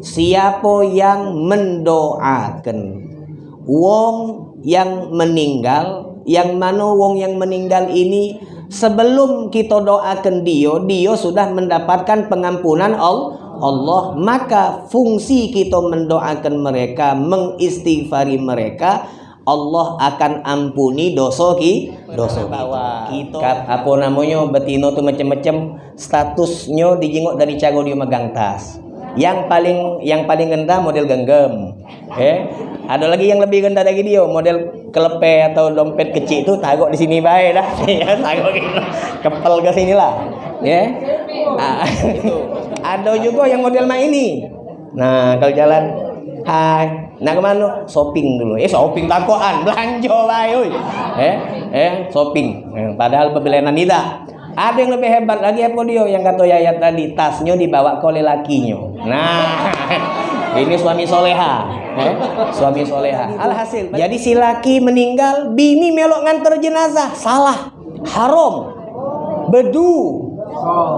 siapa yang mendoakan? Wong yang meninggal. Yang mana wong yang meninggal ini sebelum kita doakan dia dia sudah mendapatkan pengampunan Allah. Maka fungsi kita mendoakan mereka mengistighfari mereka Allah akan ampuni dosa ki dosa kita. Apa namanya betino tuh macam-macam statusnya dijenguk dari cara dia megang tas yang paling yang paling rendah model genggam eh ada lagi yang lebih rendah dari dia model kelepe atau dompet kecil itu taruh di sini baik dah ya taruh gitu kepel ke sini lah ya ah, ada juga yang model main ini nah kalau jalan hai Nah ke mana? Shopping dulu. Eh shopping takoan, belanja baik. Eh, eh shopping. Padahal pembelian tidak. Ada yang lebih hebat lagi apa dia yang kata Yayat tadi tasnya dibawa oleh lakinya. Nah, ini suami soleha, eh? suami soleha. Alhasil, jadi si laki meninggal, bini melok nganter jenazah, salah, haram, bedu,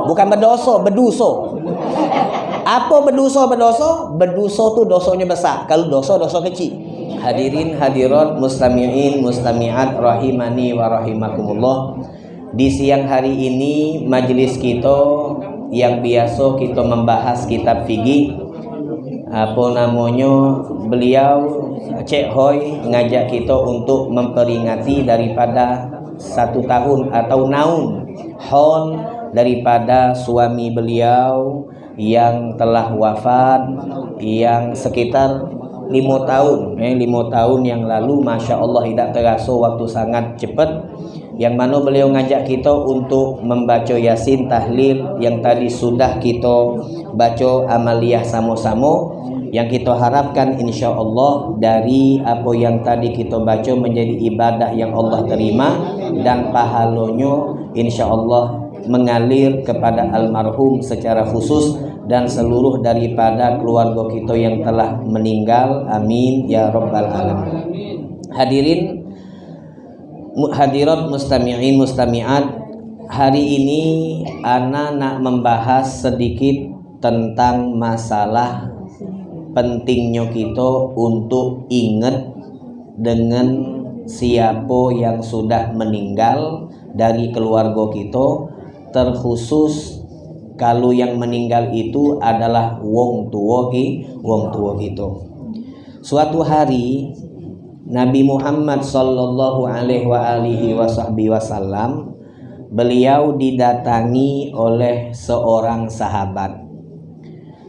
bukan berdoso, beduso. Apa berdosa berdosa? Berdosa tuh dosanya besar. Kalau dosa dosa kecil. Hadirin hadirat mustami'in mustami'at rahimani wa rahimakumullah. Di siang hari ini majelis kita yang biasa kita membahas kitab fikih apa namanya beliau Cek Hoi ngajak kita untuk memperingati daripada satu tahun atau naun hon daripada suami beliau yang telah wafat yang sekitar lima tahun. Eh, lima tahun yang lalu Masya Allah tidak terasa waktu sangat cepat yang mana beliau ngajak kita untuk membaca Yasin tahlil yang tadi sudah kita baca amaliyah sama-sama yang kita harapkan insya Allah dari apa yang tadi kita baca menjadi ibadah yang Allah terima dan pahalanya insya Allah mengalir kepada almarhum secara khusus dan seluruh daripada keluarga kita yang telah meninggal. Amin. Ya rabbal alamin. Hadirin hadirat mustami'in mustami'at. Hari ini ana nak membahas sedikit tentang masalah pentingnya kita untuk ingat dengan siapa yang sudah meninggal dari keluarga kita terkhusus kalau yang meninggal itu adalah wong tua wong tua gitu suatu hari Nabi Muhammad sallallahu alaihi wasallam beliau didatangi oleh seorang sahabat.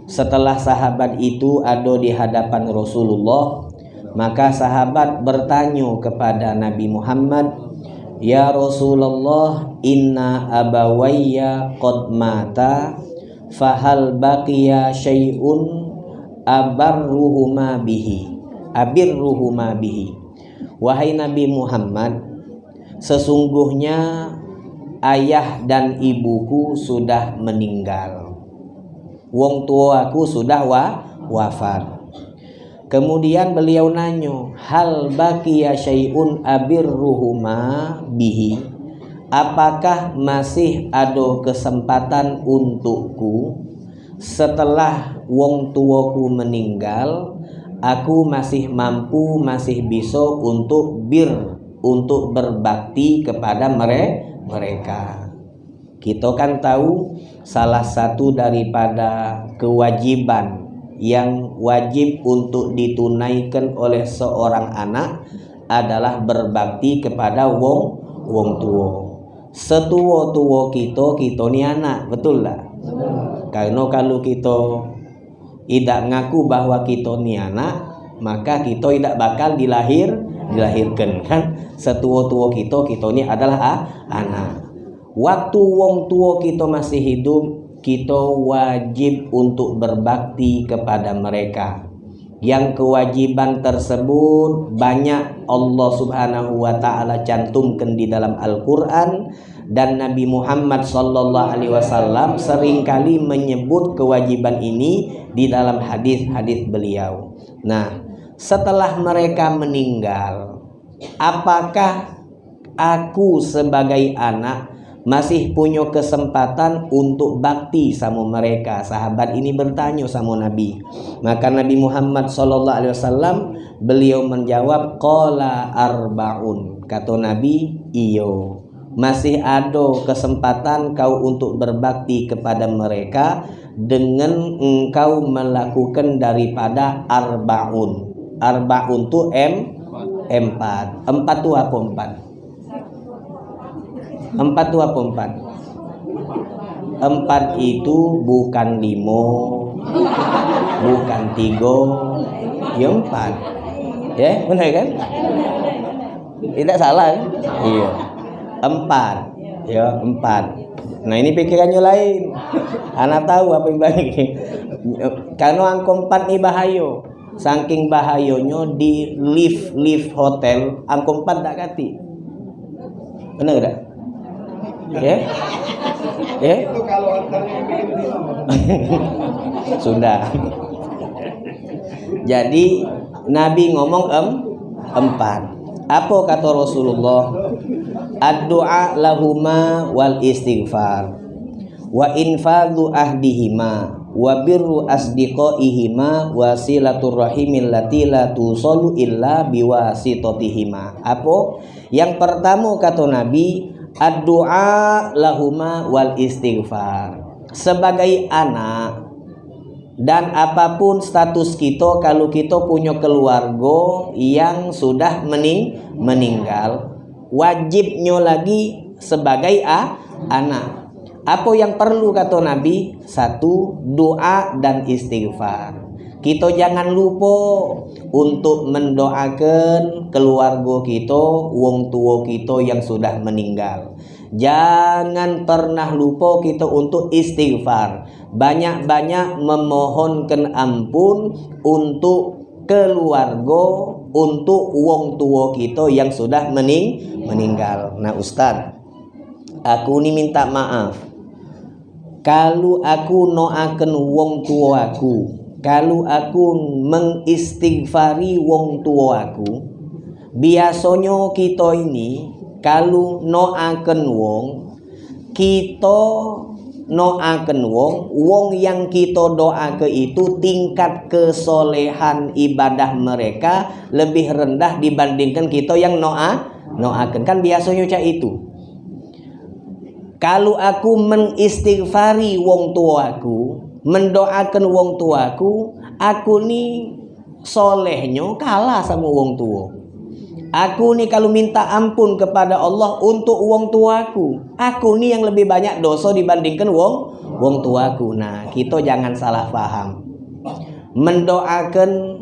Setelah sahabat itu ada di hadapan Rasulullah maka sahabat bertanya kepada Nabi Muhammad Ya Rasulullah inna abawayya qad mata fahal baqiya syai'un abarruhuma bihi abirruhuma bihi. Wahai Nabi Muhammad sesungguhnya ayah dan ibuku sudah meninggal. Wong tua aku sudah wa, wafat. Kemudian beliau nanya, hal baqiya syai'un abirruhuma bihi? Apakah masih ada kesempatan untukku? Setelah wong tuaku meninggal, aku masih mampu, masih bisa untuk bir, untuk berbakti kepada mereka. Kita kan tahu salah satu daripada kewajiban yang wajib untuk ditunaikan oleh seorang anak adalah berbakti kepada wong wong tua. Setua-tua kita kita ni anak, betul tak? Karena kalau kita tidak ngaku bahwa kita ni anak, maka kita tidak bakal dilahir dilahirkan kan. Setua-tua kita kita ni adalah ah, anak. Waktu wong tua kita masih hidup, kita wajib untuk berbakti kepada mereka yang kewajiban tersebut banyak Allah Subhanahu wa taala cantumkan di dalam Al-Qur'an dan Nabi Muhammad sallallahu alaihi wasallam sering kali menyebut kewajiban ini di dalam hadis-hadis beliau. Nah, setelah mereka meninggal, apakah aku sebagai anak masih punya kesempatan untuk bakti sama mereka. Sahabat ini bertanya sama Nabi. Maka Nabi Muhammad sallallahu alaihi wasallam beliau menjawab qala arbaun. Kata Nabi, iyo. Masih ada kesempatan kau untuk berbakti kepada mereka dengan engkau melakukan daripada arbaun. Arbaun tu M empat. Empat tu apa empat? Empat itu apa empat? Empat itu bukan limo, bukan tiga, ya empat. Ya, benar kan? Tidak salah kan? Iya. Empat. Ya, empat. Nah ini pikirannya lain. Anak tahu apa yang baik. Karena angka empat ini bahaya. Saking bahayanya di lift lift hotel, angka empat tak kati. Benar tak? ya ya sudah jadi Nabi ngomong em empat apa kata Rasulullah ad-du'a lahuma wal istighfar. Wa infadhu ahdihima wa birru asdiqaihima wa silaturrahimil lati la tusallu illa biwasitotihima apa yang pertama kata Nabi ad-du'a lahuma wal istighfar. Sebagai anak dan apa pun status kita kalau kita punya keluarga yang sudah mening meninggal wajibnya lagi sebagai a anak apa yang perlu kata Nabi satu doa dan istighfar kita jangan lupa untuk mendoakan keluarga kita, wong tua kita yang sudah meninggal. Jangan pernah lupa kita untuk istighfar. Banyak-banyak memohonkan ampun untuk keluarga, untuk wong tua kita yang sudah mening meninggal. Nah Ustaz, aku ini minta maaf. Kalau aku noakan wong tua aku, kalau aku mengistighfari wong tua aku biasanya kita ini kalau noaken wong kita noaken wong wong yang kita doa ke itu tingkat kesolehan ibadah mereka lebih rendah dibandingkan kita yang noa noaken. Kan biasanya cak itu. Kalau aku mengistighfari wong tuaku mendoakan wong tuaku aku ni solehnya kalah sama wong tua aku ni kalau minta ampun kepada Allah untuk wong tuaku. Aku ni yang lebih banyak dosa dibandingkan wong wong tuaku. Nah kita jangan salah paham mendoakan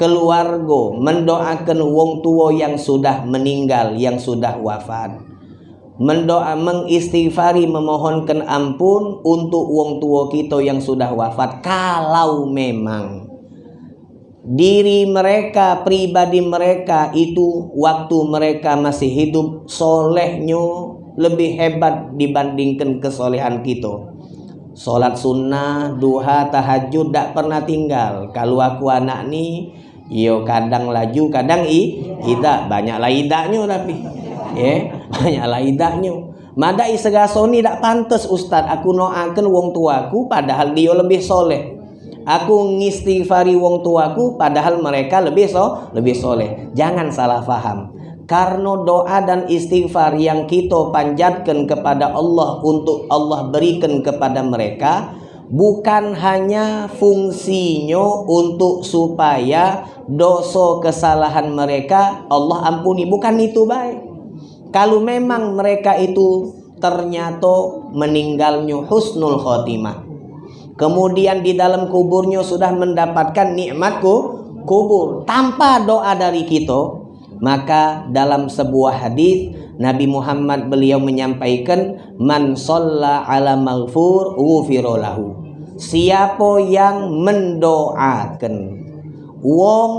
keluarga mendoakan wong tua yang sudah meninggal yang sudah wafat. Mendoa mengistighfari memohonkan ampun untuk wong tua kita yang sudah wafat kalau memang diri mereka pribadi mereka itu waktu mereka masih hidup solehnya lebih hebat dibandingkan kesolehan kita. Sholat sunnah, duha, tahajud tak pernah tinggal. Kalau aku anak ni, yo kadang laju, kadang i, tidak banyaklah idaknya tapi ya banyaklah idaknya. Madai segasoni tak pantas ustaz. Aku noakan wong tuaku padahal dia lebih soleh aku ngistighfari wong tuaku padahal mereka lebih so lebih soleh. Jangan salah faham. Karena doa dan istighfar yang kita panjatkan kepada Allah untuk Allah berikan kepada mereka bukan hanya fungsinya untuk supaya dosa kesalahan mereka Allah ampuni. Bukan itu baik. Kalau memang mereka itu ternyata meninggalnya husnul khotimah kemudian di dalam kuburnya sudah mendapatkan nikmatku kubur tanpa doa dari kita. Maka dalam sebuah hadis Nabi Muhammad beliau menyampaikan man shalla ala maghfur lahu. Siapa yang mendoakan wong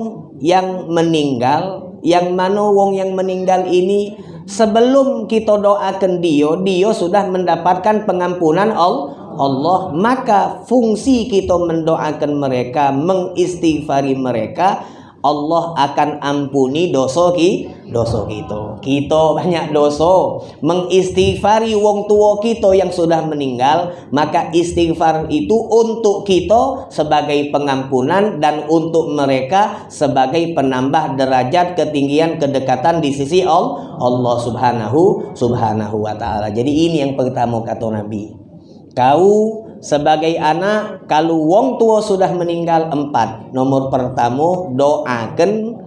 yang meninggal yang mana wong yang meninggal ini sebelum kita doakan dia dia sudah mendapatkan pengampunan Allah. Maka fungsi kita mendoakan mereka mengistighfari mereka Allah akan ampuni dosa ki dosa kita. Kita banyak dosa, mengistighfari wong tua kita yang sudah meninggal, maka istighfar itu untuk kita sebagai pengampunan dan untuk mereka sebagai penambah derajat ketinggian kedekatan di sisi Allah, Allah Subhanahu Subhanahu wa taala. Jadi ini yang pertama kata Nabi. Kau sebagai anak kalau wong tua sudah meninggal empat. Nomor pertama doakan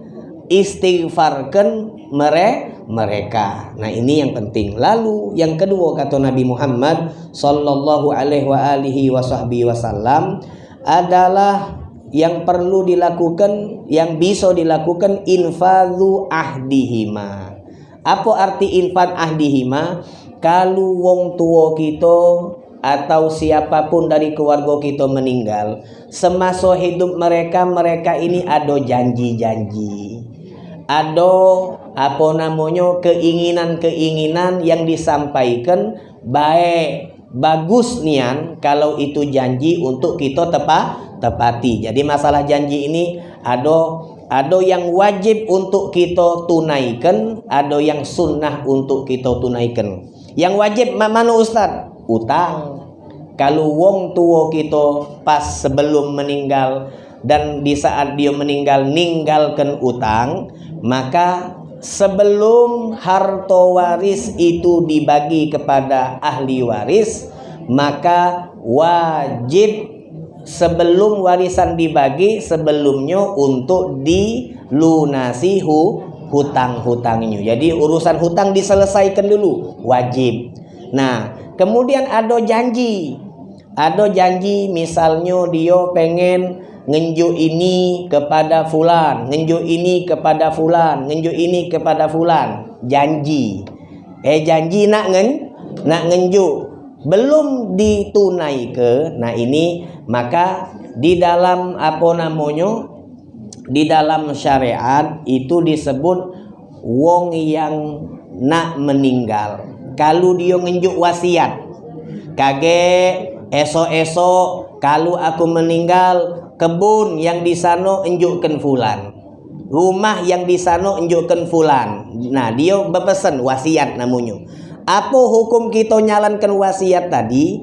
istighfarkan mere mereka. Nah ini yang penting. Lalu yang kedua kata Nabi Muhammad sallallahu alaihi wa wasallam adalah yang perlu dilakukan yang bisa dilakukan infadhu ahdihima. Apa arti infad ahdihima? Kalau wong tua kita atau siapa pun dari keluarga kita meninggal semasa hidup mereka mereka ini ada janji-janji. Ada apa namanya keinginan-keinginan yang disampaikan baik bagus nian kalau itu janji untuk kita tepat tepati. Jadi masalah janji ini ada ada yang wajib untuk kita tunaikan ada yang sunnah untuk kita tunaikan. Yang wajib mana Ustaz? Utang kalau wong tua kita pas sebelum meninggal dan di saat dia meninggal ninggalkan utang maka sebelum harta waris itu dibagi kepada ahli waris maka wajib sebelum warisan dibagi sebelumnya untuk dilunasi hutang-hutangnya jadi urusan hutang diselesaikan dulu wajib nah Kemudian ada janji. Ada janji misalnya dia pengen ngenju ini kepada fulan, ngenju ini kepada fulan, ngenju ini kepada fulan. Janji. Eh janji nak ngen nak ngenju belum ditunai ke nah ini maka di dalam apa namanya di dalam syariat itu disebut wong yang nak meninggal kalau dia ngenjuk wasiat kage esok-esok kalau aku meninggal kebun yang di sana enjukkan fulan. Rumah yang di sana enjukkan fulan. Nah dia berpesan wasiat namanya. Apa hukum kita nyalankan wasiat tadi?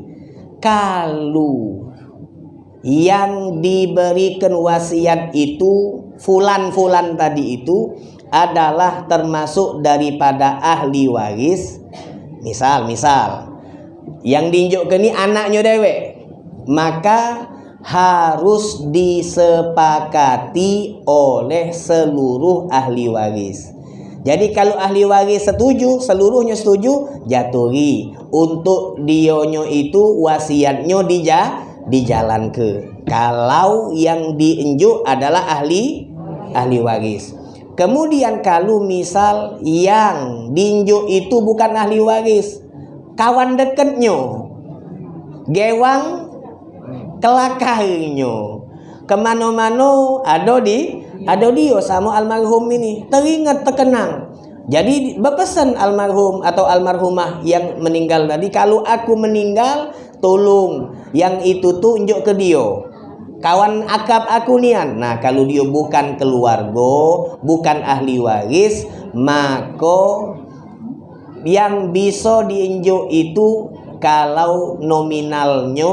Kalau yang diberikan wasiat itu fulan-fulan tadi itu adalah termasuk daripada ahli waris. Misal misal yang diunjukkan ini anaknya dewek maka harus disepakati oleh seluruh ahli waris jadi kalau ahli waris setuju, seluruhnya setuju, jatuhi. Untuk dionyo itu wasiatnya dija, dijalan ke. Kalau yang diinjuk adalah ahli ahli waris. Kemudian kalau misal yang dinjuk itu bukan ahli waris, kawan dekatnya, gewang kelakainya, ke mana-mana ada di ada dia sama almarhum ini teringat terkenang. Jadi berpesan almarhum atau almarhumah yang meninggal tadi kalau aku meninggal tolong yang itu tunjuk ke dia kawan akab aku nian. Nah, kalau dia bukan keluarga, bukan ahli waris, maka yang bisa diinjuk itu kalau nominalnya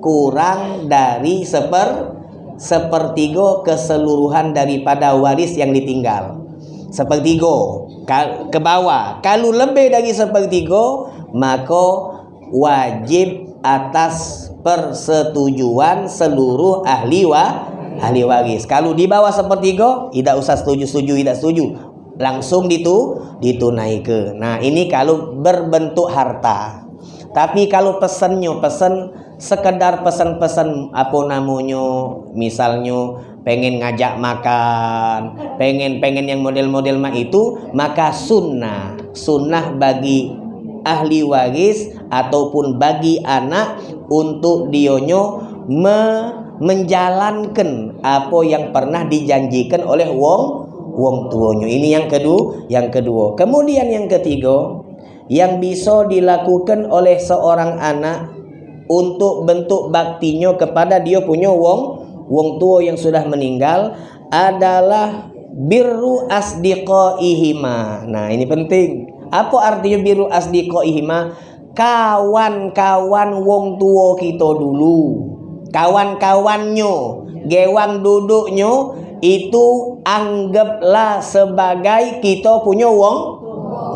kurang dari seper sepertiga keseluruhan daripada waris yang ditinggal. Sepertiga ke bawah. Kalau lebih dari sepertiga, maka wajib atas persetujuan seluruh ahli wa ahli waris. Kalau di bawah sepertiga, tidak usah setuju-setuju, tidak setuju. Langsung ditu ditunaikan. Nah, ini kalau berbentuk harta. Tapi kalau pesannya pesan sekedar pesan-pesan apa namanya, misalnya pengen ngajak makan, pengen pengen yang model-model mah itu, maka sunnah, sunnah bagi ahli waris ataupun bagi anak untuk dionyo me menjalankan apa yang pernah dijanjikan oleh wong wong tuonyo. Ini yang kedua, yang kedua. Kemudian yang ketiga, yang bisa dilakukan oleh seorang anak untuk bentuk baktinya kepada dia punya wong wong tua yang sudah meninggal adalah birru asdiqaihima. Nah, ini penting. Apa artinya birru asdiqaihima? Kawan-kawan wong tua kita dulu. Kawan-kawannya, gewang duduknya itu anggaplah sebagai kita punya wong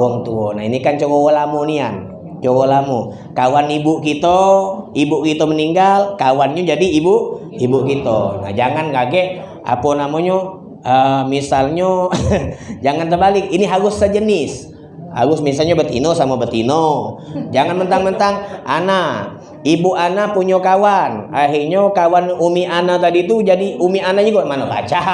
wong tua. Nah, ini kan coba lamunian. Coba lamu. Kawan ibu kita, ibu kita meninggal, kawannya jadi ibu ibu kita. Nah, jangan kaget apa namanya uh, misalnya jangan terbalik ini harus sejenis harus misalnya betino sama betino jangan mentang-mentang Ana ibu Ana punya kawan. Akhirnya kawan Umi Ana tadi itu jadi Umi Ana juga mana baca?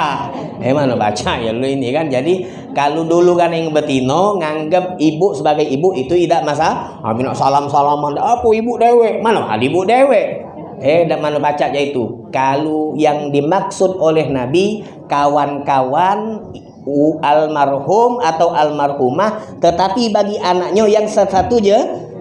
Eh mana baca? Ya lu ini kan. Jadi kalau dulu kan yang betino nganggap ibu sebagai ibu itu tidak masa amin salam salaman apa ibu dewe mana? Ada ibu dewe eh dan mana baca aja itu. Kalau yang dimaksud oleh Nabi kawan-kawan almarhum atau almarhumah tetapi bagi anaknya yang satu je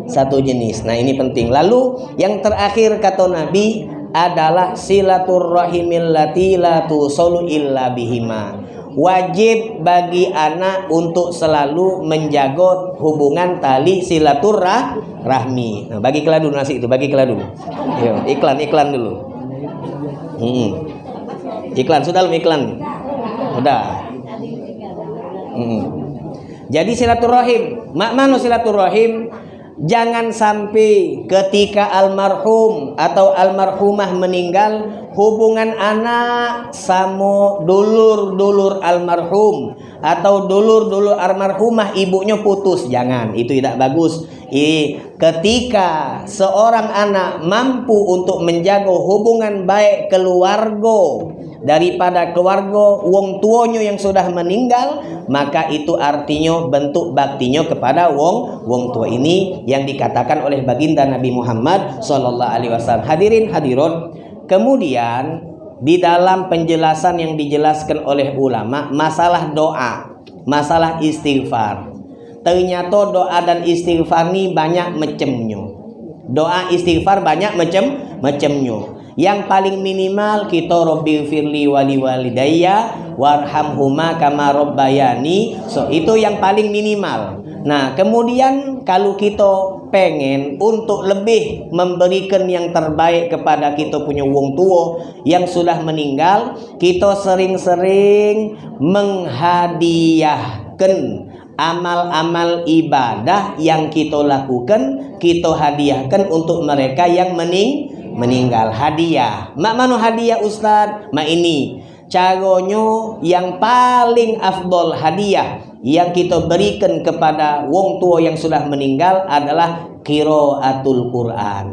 satu jenis nah ini penting lalu yang terakhir kata Nabi adalah silaturrahimil lati illa bihima wajib bagi anak untuk selalu menjaga hubungan tali silaturahmi. Nah, bagi dulu nasi itu, bagi. Yo, iklan iklan dulu. Hmm. Iklan sudah belum iklan? Sudah. Hmm. Jadi silaturahim, mak mana silaturahim? Jangan sampai ketika almarhum atau almarhumah meninggal hubungan anak sama dulur-dulur almarhum atau dulur-dulur almarhumah ibunya putus. Jangan, itu tidak bagus. I, ketika seorang anak mampu untuk menjaga hubungan baik keluarga daripada keluarga wong tuanya yang sudah meninggal maka itu artinya bentuk baktinya kepada wong wong tua ini yang dikatakan oleh baginda Nabi Muhammad sallallahu alaihi wasallam. Hadirin hadirat. Kemudian di dalam penjelasan yang dijelaskan oleh ulama masalah doa masalah istighfar. Ternyata doa dan istighfar ini banyak macamnya. Doa istighfar banyak macam macamnya yang paling minimal kita Robbi firli wali walidayya warhamhuma kama robbayani so itu yang paling minimal. Nah kemudian kalau kita pengen untuk lebih memberikan yang terbaik kepada kita punya wong tua yang sudah meninggal kita sering-sering menghadiahkan amal-amal ibadah yang kita lakukan kita hadiahkan untuk mereka yang mening meninggal hadiah. Mak manu hadiah Ustad mak ini. Caranya yang paling afdol hadiah yang kita berikan kepada wong tua yang sudah meninggal adalah qiraatul Quran.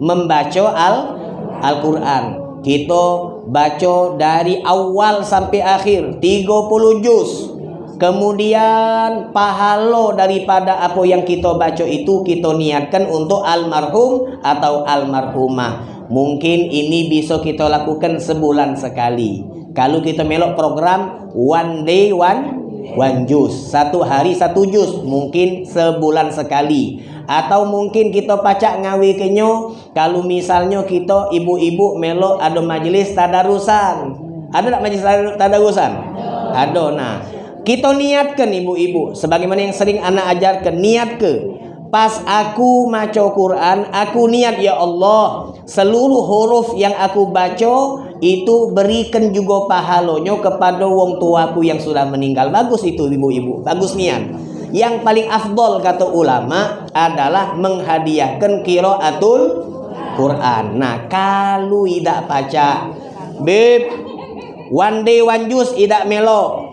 Membaca al Al-Quran. Kita baca dari awal sampai akhir. 30 juz Kemudian pahala daripada apa yang kita baca itu kita niatkan untuk almarhum atau almarhumah. Mungkin ini bisa kita lakukan sebulan sekali. Kalau kita melok program one day one one juz, satu hari satu juz, mungkin sebulan sekali. Atau mungkin kita pacak ngawi kenyo kalau misalnya kita ibu-ibu melok ada majelis tadarusan. Ada tak majelis tadarusan? Ada. Nah, kita niatkan ibu-ibu. Sebagaimana yang sering anak ajarkan niat ke pas aku baca Quran aku niat ya Allah seluruh huruf yang aku baca itu berikan juga pahalanya kepada wong tuaku yang sudah meninggal. Bagus itu ibu-ibu. Bagus niat. Yang paling afdol kata ulama adalah menghadiahkan kiraatul Quran. Nah kalau tidak baca beb one day one juice tidak melo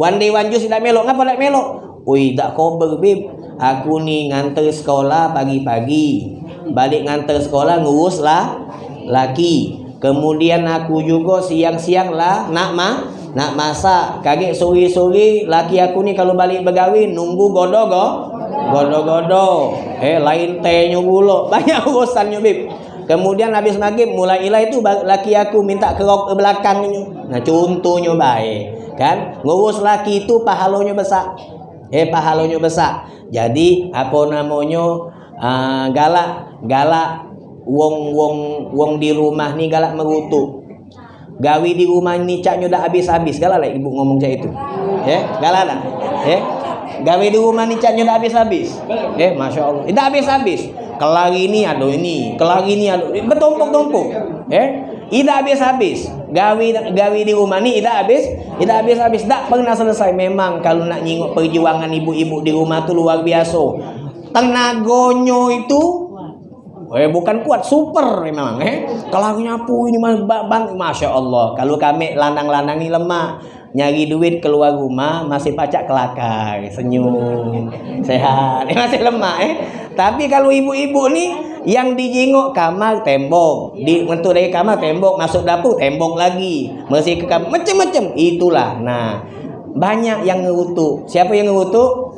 One day one juice tidak melok. Ngapa tak melok? Ui, tak kober, bib. Aku ni nganter sekolah pagi-pagi. Balik nganter sekolah ngurus lah laki. Kemudian aku juga siang-siang lah nak ma nak masak. Kaget sore-sore laki aku ni kalau balik bergawin nunggu godo-go. Godo-godo. Eh lain tehnya pula. Banyak urusannya, bib. Kemudian habis maghrib mulai ilah itu laki aku minta kerok ke belakangnya. Nah contohnya baik kan? Ngurus laki itu pahalanya besar. Eh pahalanya besar. Jadi apa namanya uh, galak galak wong wong wong di rumah nih galak merutu gawi di rumah ini caknya udah habis-habis. Galah lah ibu ngomong cak itu. Ya galah lah. Ya gawi di rumah ini caknya udah habis-habis. Ya masya Allah. Udah habis-habis. Kelagi ini ada ini. Kelagi ini ada bertumpuk-tumpuk. Ya tidak habis-habis gawi gawi di rumah ini tidak habis. Tidak habis-habis tak pernah selesai. Memang kalau nak nyingok perjuangan ibu-ibu di rumah tuh luar biasa. Tenagonyo itu Eh bukan kuat, super memang eh. Kalau nyapu ini mah bang, masya Allah. Kalau kami lanang-lanang ini lemah, nyari duit keluar rumah masih pacak kelakar, senyum, sehat, eh, masih lemah eh. Tapi kalau ibu-ibu nih yang dijenguk kamar tembok, di untuk dari kamar tembok, masuk dapur tembok lagi, masih ke kamar macam-macam. Itulah. Nah, banyak yang ngerutuk. Siapa yang ngerutuk?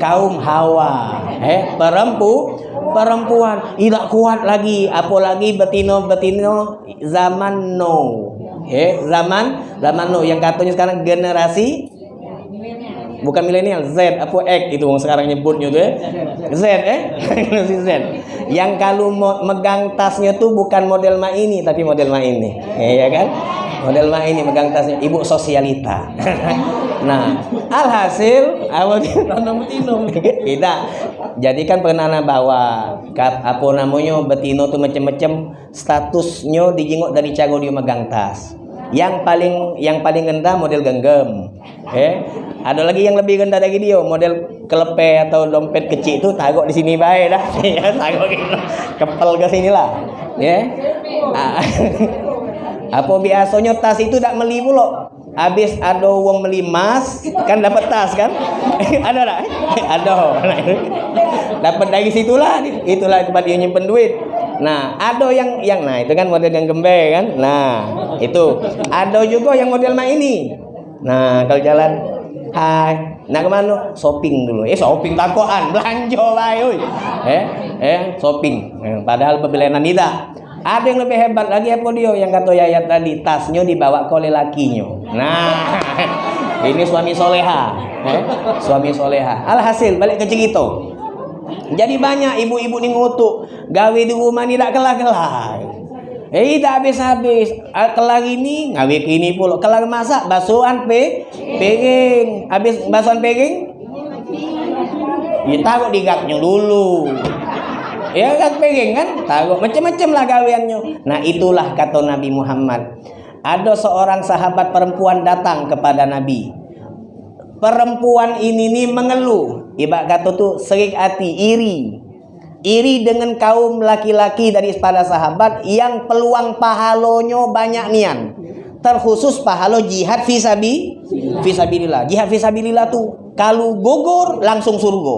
Kaum Hawa. Eh, perempu perempuan tidak kuat lagi apalagi betino betino zaman no eh zaman zaman no yang katanya sekarang generasi bukan milenial Z apa X itu yang sekarang nyebutnya tuh ya. Z eh? Generasi Z. Yang kalau megang tasnya tuh bukan model ma ini tapi model ma ini. Ya kan? Model mah ini megang tasnya. Ibu sosialita. Nah alhasil awal tidak. Jadi kan pernah bawa. Apa namanya betino tuh macam-macam statusnya dijenguk dari cago dia megang tas yang paling yang paling rendah model genggam. Eh ada lagi yang lebih rendah lagi dia model kelepe atau dompet kecil itu taruh di sini baik dah. Ya taruh gitu kepel ke sini lah. Ya. Ah. apa biasanya tas itu tidak meli pula? Habis ada uang beli emas kan dapat tas kan? Ada tak? Ada. Dapat dari situlah. Itulah tempat dia nyimpen duit nah ada yang yang nah itu kan model yang gembe kan? Nah itu. Ada juga yang model mah ini. Nah kalau jalan hai. Nah ke mana shopping dulu. Eh shopping takoan. Belanja lah eh eh shopping. Padahal pembelian tidak ada yang lebih hebat lagi apa dia? Yang kata Yayat tadi tasnya dibawa oleh lakinya. Nah, ini suami soleha, eh? suami soleha. Alhasil balik ke cerita. Jadi banyak ibu-ibu ni ngutuk gawe di rumah ni tak kelar-kelar. Eh tak habis-habis. Ah, kelar ini gawe kini pula. Kelar masak basuhan pe piring. Habis basuhan piring Ya taruh di dulu ya kan pengen kan tahu macam-macam lah gaweannya nah itulah kata Nabi Muhammad ada seorang sahabat perempuan datang kepada Nabi perempuan ini nih mengeluh. Ibarat kata tuh serik hati iri. Iri dengan kaum laki-laki dari pada sahabat yang peluang pahalonyo banyak nian. Terkhusus pahalo jihad visabi visabilillah jihad visabilillah tuh kalau gugur langsung surga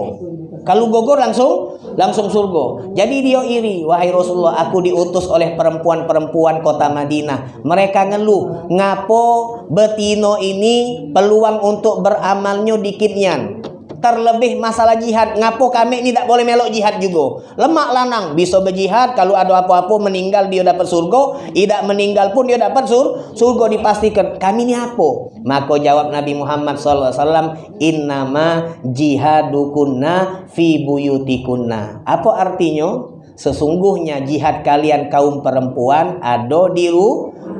kalau gugur langsung langsung surga. Jadi dia iri, wahai Rasulullah, aku diutus oleh perempuan-perempuan kota Madinah. Mereka ngeluh, ngapo betino ini peluang untuk beramalnya dikitnya terlebih masalah jihad. Ngapo kami ini tidak boleh melok jihad juga? Lemak lanang. Bisa berjihad kalau ada apa-apa meninggal dia dapat surga. Tidak meninggal pun dia dapat sur surga dipastikan. Kami ini apa? Maka jawab Nabi Muhammad SAW innama jihadukunna fi buyutikunna. Apa artinya? Sesungguhnya jihad kalian kaum perempuan ada di,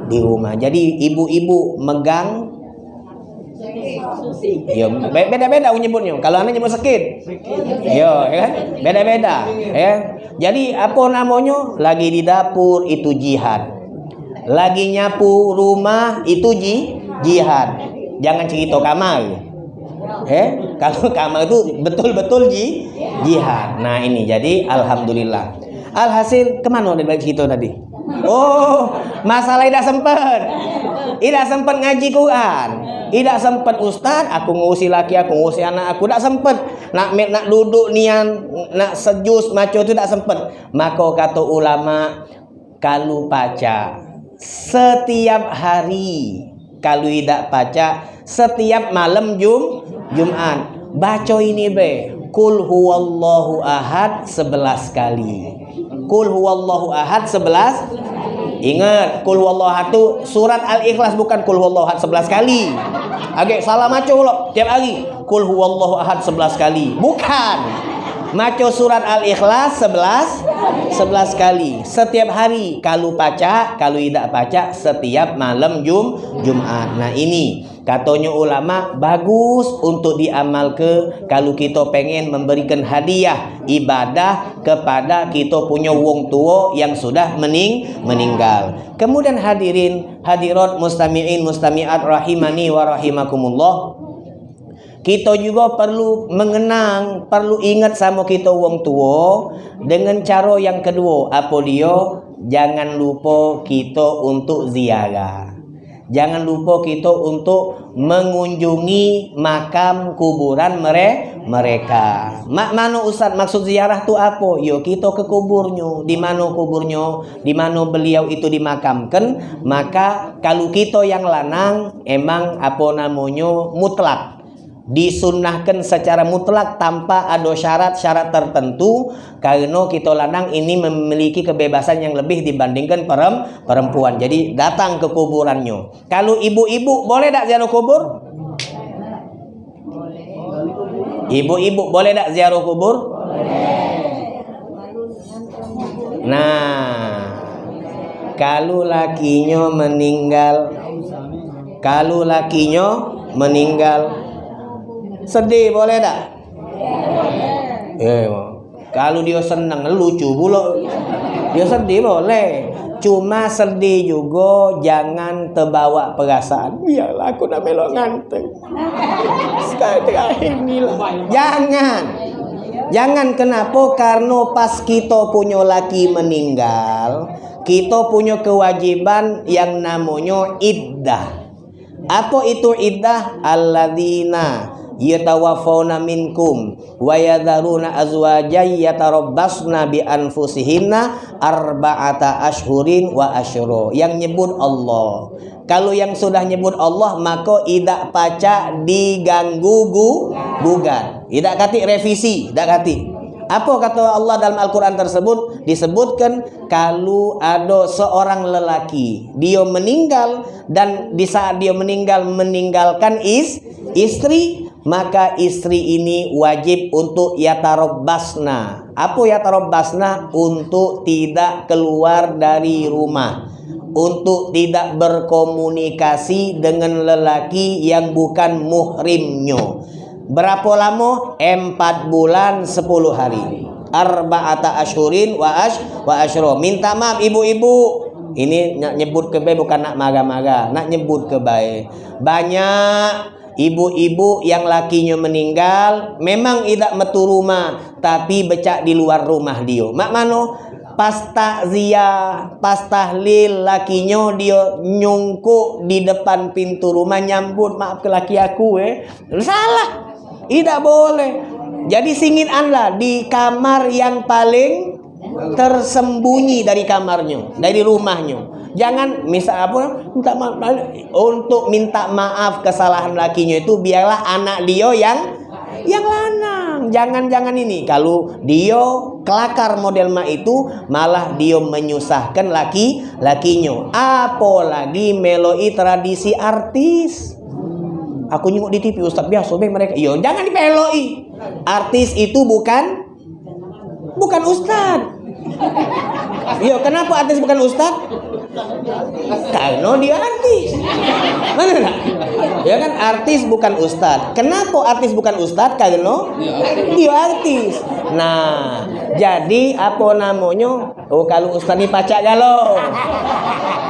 di rumah. Jadi ibu-ibu megang Ya, beda-beda nyebutnya. Kalau anak nyebut sakit. Yo, ya kan? Beda-beda, ya. Jadi apa namanya? Lagi di dapur itu jihad. Lagi nyapu rumah itu ji jihad. Jangan cerita kamar. Eh, kalau kamar itu betul-betul ji jihad. Nah, ini jadi alhamdulillah. Alhasil ke mana dari kita tadi? Oh, masalah tidak sempat. Tidak sempat ngaji Quran. Tidak sempat ustaz, aku ngusi laki, aku ngusi anak aku. Tidak sempat. Nak nak duduk nian, nak sejus maco itu tidak sempat. Maka kata ulama, kalau baca setiap hari, kalau tidak baca setiap malam Jum Jumat. Baca ini be. Kul huwallahu ahad sebelas kali. Kul huwallahu ahad sebelas Ingat, kul huwallahu ahad itu surat Al-Ikhlas bukan kul huwallahu ahad 11 kali. Agak salah maco lo tiap hari. Kul huwallahu ahad 11 kali. Bukan. Maco surat Al-Ikhlas 11 11 kali setiap hari kalau baca kalau tidak baca setiap malam Jum Jumat nah ini katanya ulama bagus untuk diamal ke kalau kita pengen memberikan hadiah ibadah kepada kita punya wong tua yang sudah mening meninggal kemudian hadirin hadirat mustami'in mustami'at rahimani wa rahimakumullah kita juga perlu mengenang, perlu ingat sama kita wong tua dengan cara yang kedua. Apa dia? Jangan lupa kita untuk ziarah. Jangan lupa kita untuk mengunjungi makam kuburan mereka. Mak mana Ustaz maksud ziarah tu apa? Yo kita ke kuburnya. Di mana kuburnya? Di mana beliau itu dimakamkan? Maka kalau kita yang lanang emang apa namanya mutlak disunahkan secara mutlak tanpa ada syarat-syarat tertentu karena kita lanang ini memiliki kebebasan yang lebih dibandingkan perempuan jadi datang ke kuburannya kalau ibu-ibu boleh tak ziarah kubur? ibu-ibu boleh tak ziarah kubur? nah kalau lakinya meninggal kalau lakinya meninggal Sedih boleh tak? Eh, kalau dia senang lucu pula. Dia sedih boleh. Cuma sedih juga jangan terbawa perasaan. Biarlah aku nak melok nganteng. Sekali terakhir ni. Jangan. Jangan kenapa? Karena pas kita punya laki meninggal, kita punya kewajiban yang namanya iddah. Apa itu iddah? Alladzina yatawaffawna minkum wa yadharuna azwajan yatarabbasna bi anfusihinna arba'ata ashhurin wa asyra yang nyebut Allah. Kalau yang sudah nyebut Allah maka tidak paca diganggu gugat. Tidak kati revisi tidak kati apa kata Allah dalam Al-Quran tersebut? Disebutkan kalau ada seorang lelaki dia meninggal dan di saat dia meninggal meninggalkan is istri maka istri ini wajib untuk yatarobbasna. Apa yatarobbasna? Untuk tidak keluar dari rumah. Untuk tidak berkomunikasi dengan lelaki yang bukan muhrimnya. Berapa lama? Empat bulan sepuluh hari. Arba'ata ashurin wa ash wa ashro. Minta maaf ibu-ibu. Ini nyebut ke bukan nak marah-marah. Nak nyebut ke Banyak Ibu-ibu yang lakinya meninggal memang tidak metu rumah tapi becak di luar rumah dia. Mak mano pas takziah, pas tahlil lakinya dia nyungkuk di depan pintu rumah nyambut maaf ke laki aku eh. Salah. Tidak boleh. Jadi singin anda di kamar yang paling tersembunyi dari kamarnya, dari rumahnya. Jangan misal apa minta maaf untuk minta maaf kesalahan lakinya itu biarlah anak dia yang yang lanang. Jangan-jangan ini kalau dia kelakar model mak itu malah dia menyusahkan laki lakinya. Apalagi meloi tradisi artis. Aku nyengok di TV Ustaz biasa bang mereka. Yo jangan dipeloi. Artis itu bukan bukan ustad. Yo kenapa artis bukan ustad? Karena dia artis. Mana nak? Ya kan artis bukan ustad. Kenapa artis bukan ustad? Karena dia artis. Nah, jadi apa namanya? Oh kalau ustad ini pacak galau.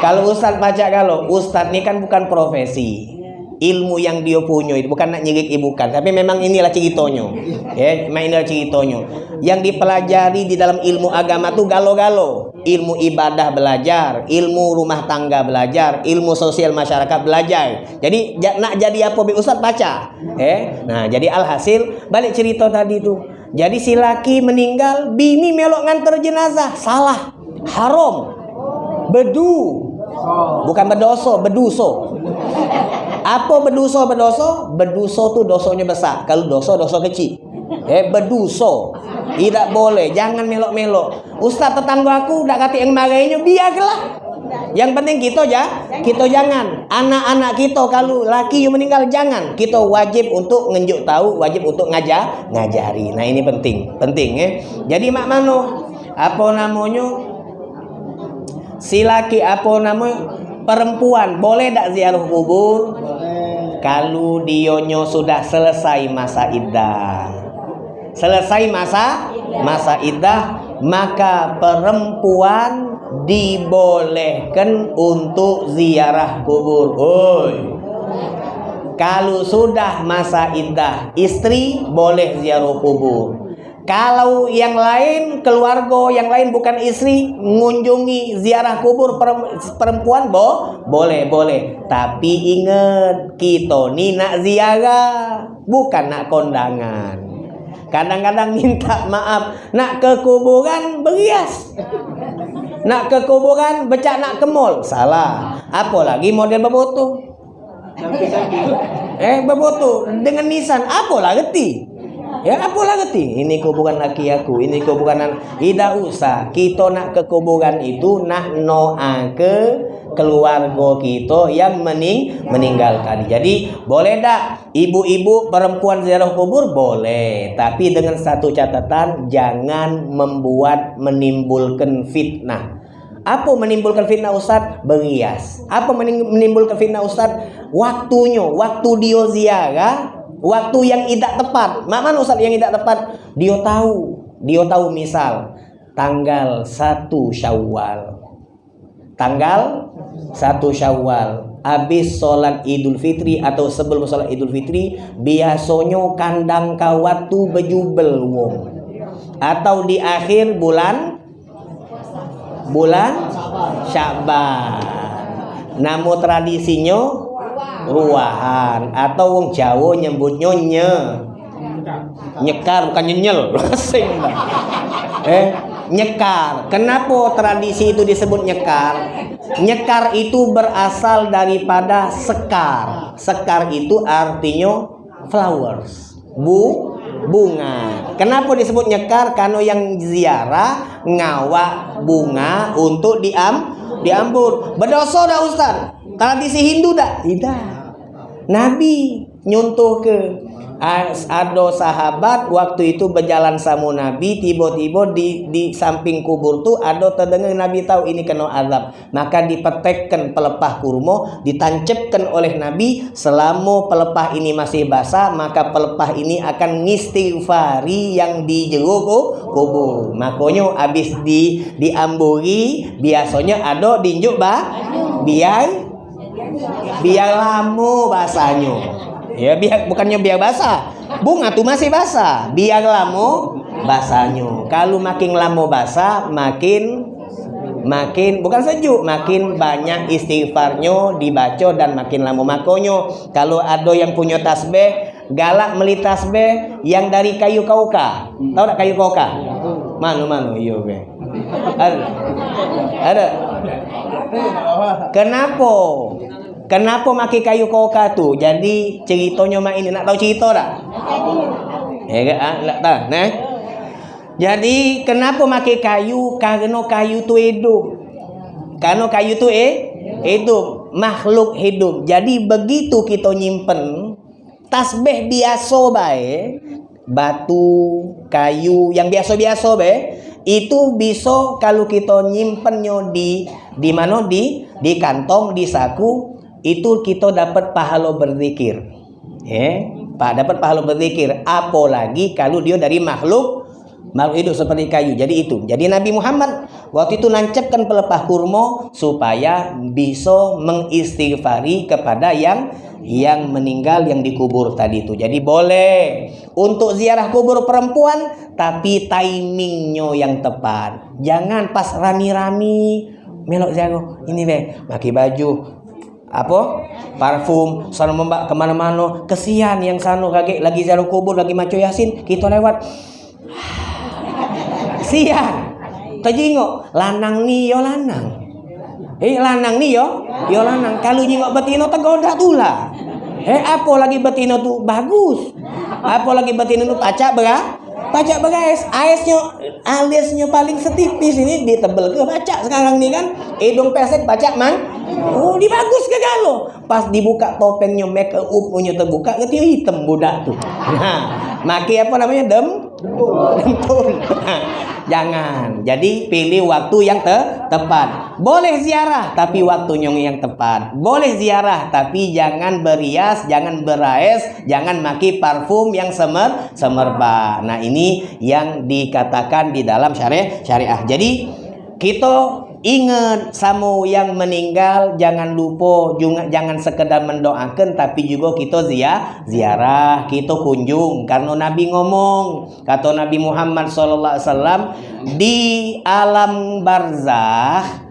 Kalau ustad pacak galau, ustad ini kan bukan profesi ilmu yang dia punya itu bukan nak nyirik ibukan tapi memang inilah ceritanya ya memang inilah ceritanya yang dipelajari di dalam ilmu agama tuh galo-galo ilmu ibadah belajar ilmu rumah tangga belajar ilmu sosial masyarakat belajar. Jadi nak jadi apa bi ustaz? Baca. Eh nah jadi alhasil balik cerita tadi tuh jadi si laki meninggal bini melok nganter jenazah. Salah. Haram. Bedu. Bukan berdosa beduso apa berdosa berdosa? Berdosa tu dosanya besar. Kalau dosa dosa kecil. Eh berdosa. Tidak boleh. Jangan melok-melok. Ustaz tetangga aku dak kata yang marahnya biarlah. Yang penting kita aja, kita jangan. Anak-anak kita kalau laki yang meninggal jangan. Kita wajib untuk ngenjuk tahu, wajib untuk ngajar, ngajari. Nah ini penting, penting ya. Jadi mak mano apa namanya si laki apa namanya perempuan boleh tak ziarah kubur kalau dionyo sudah selesai masa iddah selesai masa masa iddah maka perempuan dibolehkan untuk ziarah kubur. Oi kalau sudah masa iddah istri boleh ziarah kubur. Kalau yang lain keluarga yang lain bukan istri mengunjungi ziarah kubur perempuan bo boleh boleh. Tapi ingat kita ni nak ziarah bukan nak kondangan kadang-kadang minta maaf. Nak ke kuburan berias nak ke kuburan becak nak ke mall. Salah. Apa lagi model beboto eh beboto dengan nisan. Apa lah reti? Ya apalah ngerti? Ini kuburan laki aku, ini kuburan tidak usah. Kita nak ke kuburan itu nak noa ke keluarga kita yang mening meninggal tadi. Jadi boleh tak ibu-ibu perempuan ziarah kubur boleh, tapi dengan satu catatan jangan membuat menimbulkan fitnah. Apa menimbulkan fitnah Ustaz? Berias. Apa menimbulkan fitnah Ustaz? Waktunya, waktu dia ziarah Waktu yang tidak tepat. Mana Ustaz yang tidak tepat? Dia tahu. Dia tahu misal tanggal 1 Syawal. Tanggal 1 Syawal. Habis sholat Idul Fitri atau sebelum sholat Idul Fitri, biasanya kandang kawatu bejubel wong. Atau di akhir bulan bulan Syaban. Namun tradisinya ruahan atau wong Jawa nyebutnya nye nyekar bukan nyenyel eh nyekar. Kenapa tradisi itu disebut nyekar? Nyekar itu berasal daripada sekar. Sekar itu artinya flowers. Bu bunga. Kenapa disebut nyekar? Karena yang ziarah ngawa bunga untuk diam diambut. Berdosa dah Ustaz? Tradisi Hindu dah? Tidak. Nabi nyuntuh ke ada sahabat waktu itu berjalan sama Nabi tiba-tiba di di samping kubur tu ada terdengar Nabi tahu ini kena azab. Maka dipetekkan pelepah kurma ditancapkan oleh Nabi selama pelepah ini masih basah maka pelepah ini akan ngistighfari yang di jeruk kubur. Makanya habis di diamburi biasanya ada dinjuk bah biar biar lamu basahnya ya biar bukannya biar basah. Bunga tuh masih basah. Biar lamu basahnya kalau makin lama basah makin makin bukan sejuk makin banyak istighfarnya dibaca dan makin lama makonyo kalau ada yang punya tasbih galak beli tasbih yang dari kayu kauka. Tahu tak kayu kauka? Mana mana iya be ada. Ada. Kenapa Kenapa maki kayu koka tu? Jadi ceritanya mak ini nak tahu cerita tak? Eh, tak tahu, nah. Jadi kenapa maki kayu? Karena kayu tu hidup. Karena kayu tu eh hidup, makhluk hidup. Jadi begitu kita nyimpen tasbih biasa bae, batu, kayu yang biasa-biasa bae, itu bisa kalau kita nyimpennya di di mana di di kantong, di saku, itu kita dapat pahala berzikir. Ya, dapat pahala berzikir. Apalagi kalau dia dari makhluk makhluk hidup seperti kayu. Jadi itu. Jadi Nabi Muhammad waktu itu nancapkan pelepah kurma supaya bisa mengistighfari kepada yang yang meninggal yang dikubur tadi itu. Jadi boleh untuk ziarah kubur perempuan tapi timingnya yang tepat. Jangan pas rami-rami melok ziarah ini be pakai baju apa? Parfum. Sana membak ke mana-mana. Kesian yang sana kaget lagi ziarah kubur lagi maco yasin. Kita lewat. Sian terjingok lanang ni yo lanang. Eh lanang ni yo? Yo lanang. Kalau jingok betino tergoda tula eh apa lagi betino tu? Bagus. Apa lagi betino tu? Pacak berah pacak berais aisnya alisnya paling setipis ini. Ditebel ke pacak sekarang nih kan? Hidung pesek pacak mang oh di bagus ke galo Ada pas dibuka topengnya make up punya terbuka ketika hitam budak tuh. Nah, maki apa namanya dem? Dempul. Jangan. Jadi pilih waktu yang te tepat. Boleh ziarah tapi waktunya yang tepat. Boleh ziarah tapi jangan berias, jangan beraes, jangan maki parfum yang semer semerbak. Nah, ini yang dikatakan di dalam syariah syariah. Jadi kita Ingat sama yang meninggal jangan lupa juga jangan sekedar mendoakan tapi juga kita zia, ziarah, kita kunjung. Karena Nabi ngomong kata Nabi Muhammad SAW di alam barzah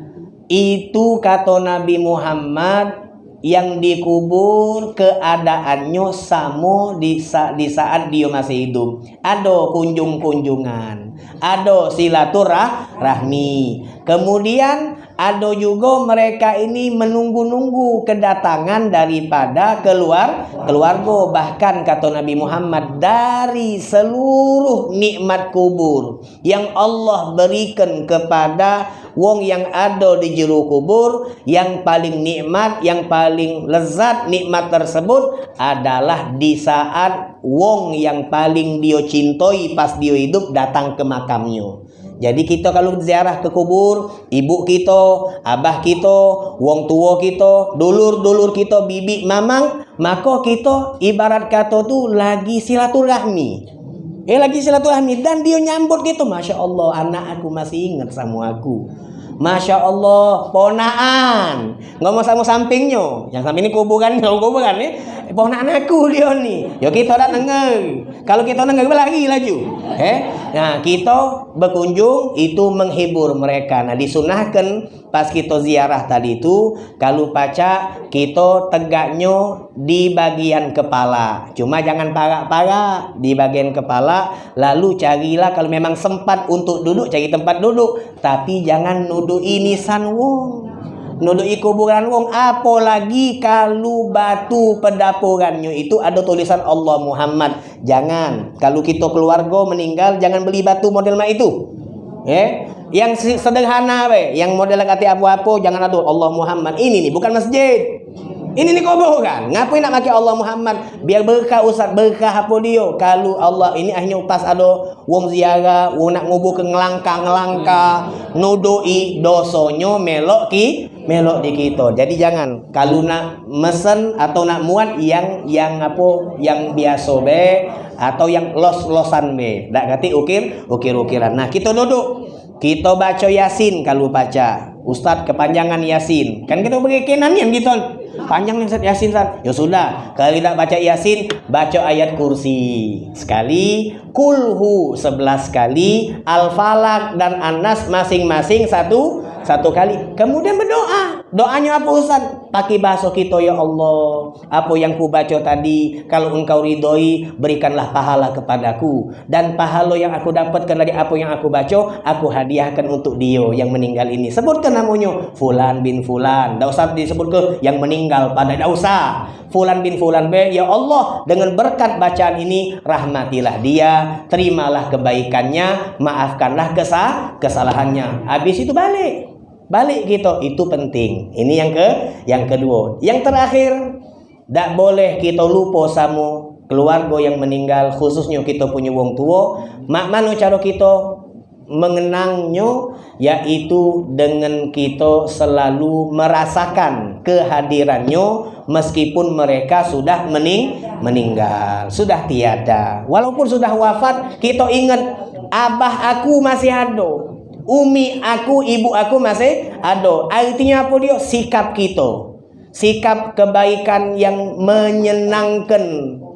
itu kata Nabi Muhammad yang dikubur keadaannya sama di, sa di saat dia masih hidup. Ada kunjung-kunjungan, ada silaturahmi. Kemudian ada juga mereka ini menunggu-nunggu kedatangan daripada keluar keluarga. Bahkan kata Nabi Muhammad dari seluruh nikmat kubur yang Allah berikan kepada wong yang ada di jero kubur yang paling nikmat yang paling lezat nikmat tersebut adalah di saat wong yang paling dia cintai pas dia hidup datang ke makamnya jadi kita kalau ziarah ke kubur, ibu kita, abah kita, wong tua kita, dulur-dulur kita, bibi, mamang, maka kita ibarat kata tu lagi silaturahmi. Eh lagi silaturahmi dan dia nyambut gitu, masya Allah anak aku masih ingat sama aku. Masya Allah, ponaan. Ngomong sama sampingnya. Yang samping ini kuburan, kuburan nih. Ponaan aku dia nih. Ya kita dah dengar. Kalau kita dengar lagi laju. Eh? Nah, kita berkunjung itu menghibur mereka. Nah, disunahkan pas kita ziarah tadi itu kalau baca kita tegaknya di bagian kepala cuma jangan parak-parak di bagian kepala lalu carilah kalau memang sempat untuk duduk cari tempat duduk tapi jangan nuduh ini san wong nuduh kuburan wong apalagi kalau batu pendapurannya itu ada tulisan Allah Muhammad. Jangan kalau kita keluarga meninggal jangan beli batu model itu. Eh yang sederhana be yang model kata apa-apa jangan ada Allah Muhammad. Ini nih bukan masjid. Ini nih kubur kan ngapain nak pakai Allah Muhammad? Biar berkah ustaz berkah apa dia? Kalau Allah ini hanya pas ada wong ziarah wong nak ngubur ke ngelangka-ngelangka nudoi dosonyo melok ki melok di kita jadi jangan kalau nak mesen atau nak muat yang yang apa yang biasa be atau yang los-losan be tak kati ukir ukir-ukiran nah kita duduk kita baca Yasin kalau baca. Ustadz kepanjangan Yasin. Kan kita beri kenan yang gitu. Panjang nih Yasin Ustadz. Ya sudah, kalau tidak baca Yasin, baca ayat kursi. Sekali, kulhu sebelas kali, al-falak dan anas masing-masing satu satu kali. Kemudian berdoa. Doanya apa Ustaz? Pakai bahasa kita ya Allah. Apa yang ku baca tadi, kalau engkau ridhoi, berikanlah pahala kepadaku. Dan pahala yang aku dapatkan dari apa yang aku baca, aku hadiahkan untuk dia yang meninggal ini. Sebutkan namanya Fulan bin Fulan. Tidak usah disebut ke yang meninggal pada tidak usah. Fulan bin Fulan B, ya Allah, dengan berkat bacaan ini rahmatilah dia, terimalah kebaikannya, maafkanlah kesalahannya. Habis itu balik balik gitu itu penting. Ini yang ke yang kedua. Yang terakhir tidak boleh kita lupa sama keluarga yang meninggal khususnya kita punya wong tua. Mak mana cara kita mengenangnya yaitu dengan kita selalu merasakan kehadirannya meskipun mereka sudah mening meninggal. Sudah tiada. Walaupun sudah wafat kita ingat abah aku masih ada Umi aku, ibu aku masih ada. Artinya apa dia? Sikap kita. Sikap kebaikan yang menyenangkan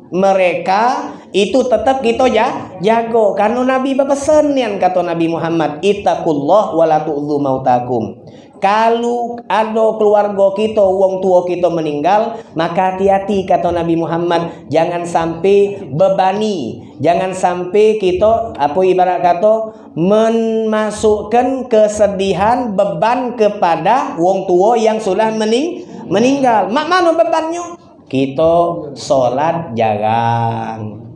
mereka itu tetap kita ya jago karena Nabi berpesan yang kata Nabi Muhammad ittaqullah wala tu'dzu mautakum kalau ada keluarga kita, wong tua kita meninggal, maka hati-hati kata Nabi Muhammad, jangan sampai bebani, jangan sampai kita apa ibarat kata memasukkan kesedihan beban kepada wong tua yang sudah mening meninggal. Mak mana bebannya? Kita sholat jarang.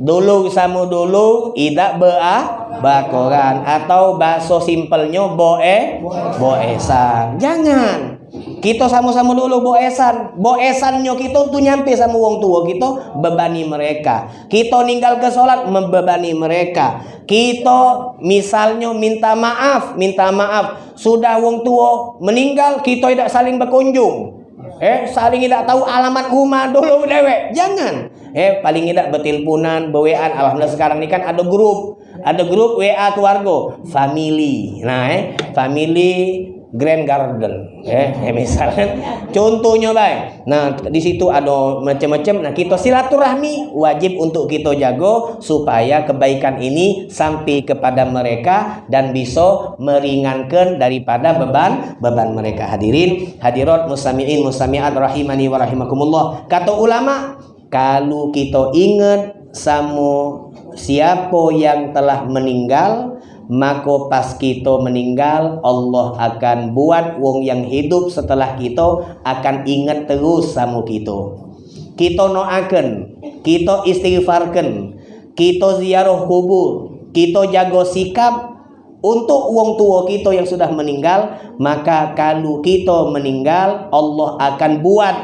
Dulu sama dulu, tidak beah bakoran. Atau bakso simpelnya boe boesan. Jangan. Kita sama-sama dulu boesan. Boesannya kita tuh nyampe sama wong tua kita bebani mereka. Kita ninggal ke sholat membebani mereka. Kita misalnya minta maaf minta maaf. Sudah wong tua meninggal kita tidak saling berkunjung. Eh, saling tidak tahu alamat rumah dulu dewek. Jangan. Eh, paling tidak betilpunan, bewean. Alhamdulillah sekarang ini kan ada grup. Ada grup WA keluarga, family. Nah, eh, family Grand Garden, eh, eh misalnya contohnya baik. Nah, di situ ada macam-macam. Nah, kita silaturahmi wajib untuk kita jago supaya kebaikan ini sampai kepada mereka dan bisa meringankan daripada beban beban mereka. Hadirin, hadirat musamiin musamiat rahimani wa rahimakumullah. Kata ulama, kalau kita ingat sama siapa yang telah meninggal maka pas kita meninggal Allah akan buat wong yang hidup setelah kita akan ingat terus sama kita kita noakan kita istighfarkan kita ziarah kubur kita jaga sikap untuk wong tua kita yang sudah meninggal maka kalau kita meninggal Allah akan buat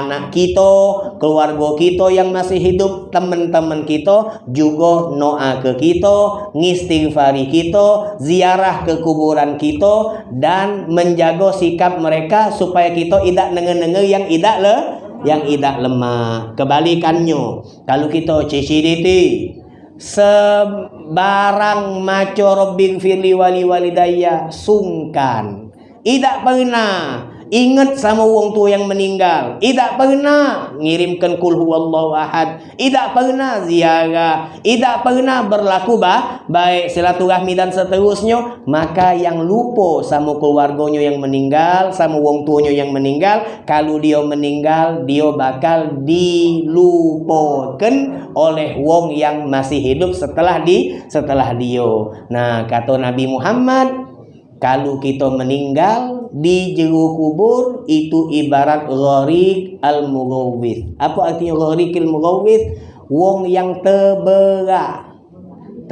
anak kita, keluarga kita yang masih hidup, teman-teman kita juga doa ke kita, ngistighfari kita, ziarah ke kuburan kita dan menjaga sikap mereka supaya kita tidak nenge-nenge yang tidak le yang tidak lemah. Kebalikannya, kalau kita ciciditi sebarang maco robbing fili wali walidaya sungkan. Tidak pernah Ingat sama wong tua yang meninggal. Tidak pernah ngirimkan kul huwallahu ahad. Tidak pernah ziarah. Tidak pernah berlaku bah, baik silaturahmi dan seterusnya. Maka yang lupa sama keluarganya yang meninggal, sama wong tuanya yang meninggal, kalau dia meninggal, dia bakal dilupakan oleh wong yang masih hidup setelah di setelah dia. Nah, kata Nabi Muhammad, kalau kita meninggal di jero kubur itu ibarat gharik al-mughawwith. Apa artinya gharik al-mughawwith? Wong yang terberak.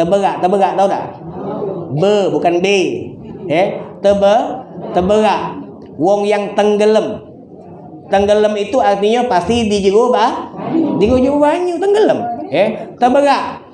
Terberak, terberak tahu tak? Be bukan B. Eh, terbe terberak. Wong yang tenggelam. Tenggelam itu artinya pasti di jero bah? Di jero banyu tenggelam. Eh, terberak.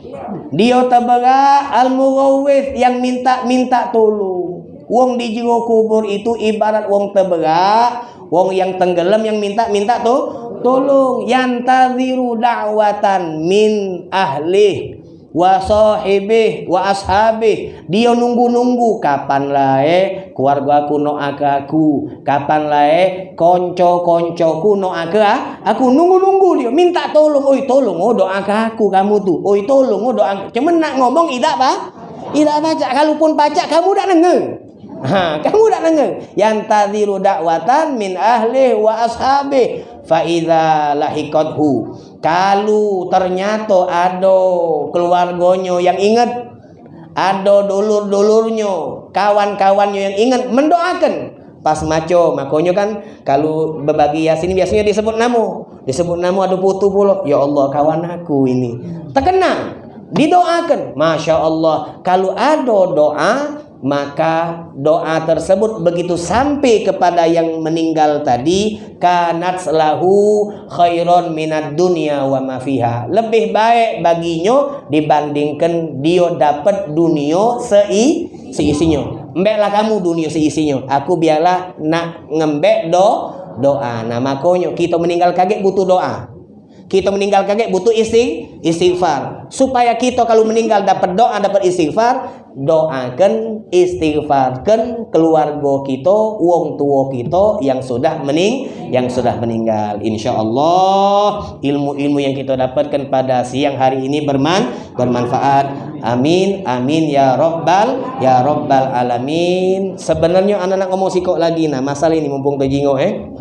Dia terberak al-mughawwith yang minta-minta tolong. Wong di jiwa kubur itu ibarat wong teberak, wong yang tenggelam yang minta-minta tuh tolong. Yang taziru da'watan min ahli wa sahibih wa ashabih. Dia nunggu-nunggu kapan lae keluarga aku no aku. Kapan lae konco-koncoku no aga aku nunggu-nunggu dia minta tolong. Oi tolong oh doa aku kamu tuh oi tolong oh doa cuman nak ngomong tidak pak. Tidak baca kalaupun baca kamu tidak dengar Ha, kamu tak dengar? Yang tadiru dakwatan min ahli wa ashabi. Fa idza lahiqathu. Kalau ternyata ada keluarganya yang ingat, ada dulur-dulurnya, kawan-kawannya yang ingat mendoakan. Pas maco makanya kan kalau berbagi yasin biasanya disebut namu. Disebut namu ada putu pula. Ya Allah kawan aku ini. Terkenang. Didoakan. Masya Allah. Kalau ada doa maka doa tersebut begitu sampai kepada yang meninggal tadi kanat lahu khairon minat dunia wa mafiha lebih baik baginya dibandingkan dia dapat dunia sei seisinya. Mbeklah kamu dunia seisinya. Aku biarlah nak ngembek do doa. Nah makanya kita meninggal kaget butuh doa. Kita meninggal kaget butuh isting istighfar. Supaya kita kalau meninggal dapat doa dapat istighfar doakan istighfarkan keluarga kita wong tua kita yang sudah mening yang sudah meninggal. Insya Allah ilmu-ilmu yang kita dapatkan pada siang hari ini berman bermanfaat. Amin amin ya robbal ya robbal alamin. Sebenarnya anak-anak ngomong sikok lagi nah masalah ini mumpung terjingo eh.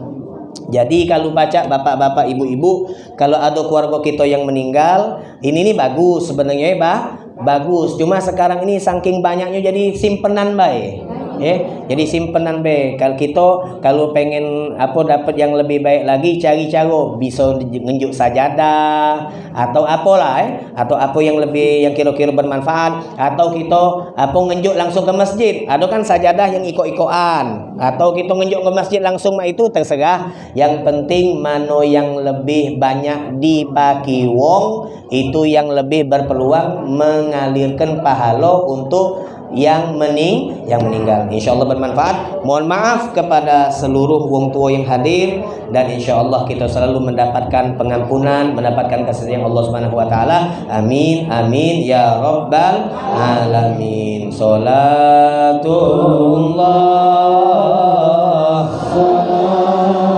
Jadi kalau baca bapak-bapak, ibu-ibu, kalau ada keluarga kita yang meninggal, ini nih bagus sebenarnya ya, Bah. Bagus. Cuma sekarang ini saking banyaknya jadi simpenan baik. Eh jadi simpenan be. Kalau kita kalau pengen apa dapat yang lebih baik lagi cari cara. Bisa ngenjuk sajadah atau apalah eh. Atau apa yang lebih yang kira-kira bermanfaat. Atau kita apa ngenjuk langsung ke masjid. Ada kan sajadah yang ikut-ikokan. Atau kita ngenjuk ke masjid langsung itu terserah. Yang penting mano yang lebih banyak dibagi wong itu yang lebih berpeluang mengalirkan pahala untuk yang mening yang meninggal. Insya Allah bermanfaat. Mohon maaf kepada seluruh wong tua yang hadir dan insya Allah kita selalu mendapatkan pengampunan, mendapatkan kasih sayang Allah Subhanahu Wa Taala. Amin, amin ya robbal alamin. Salatullah. Salam.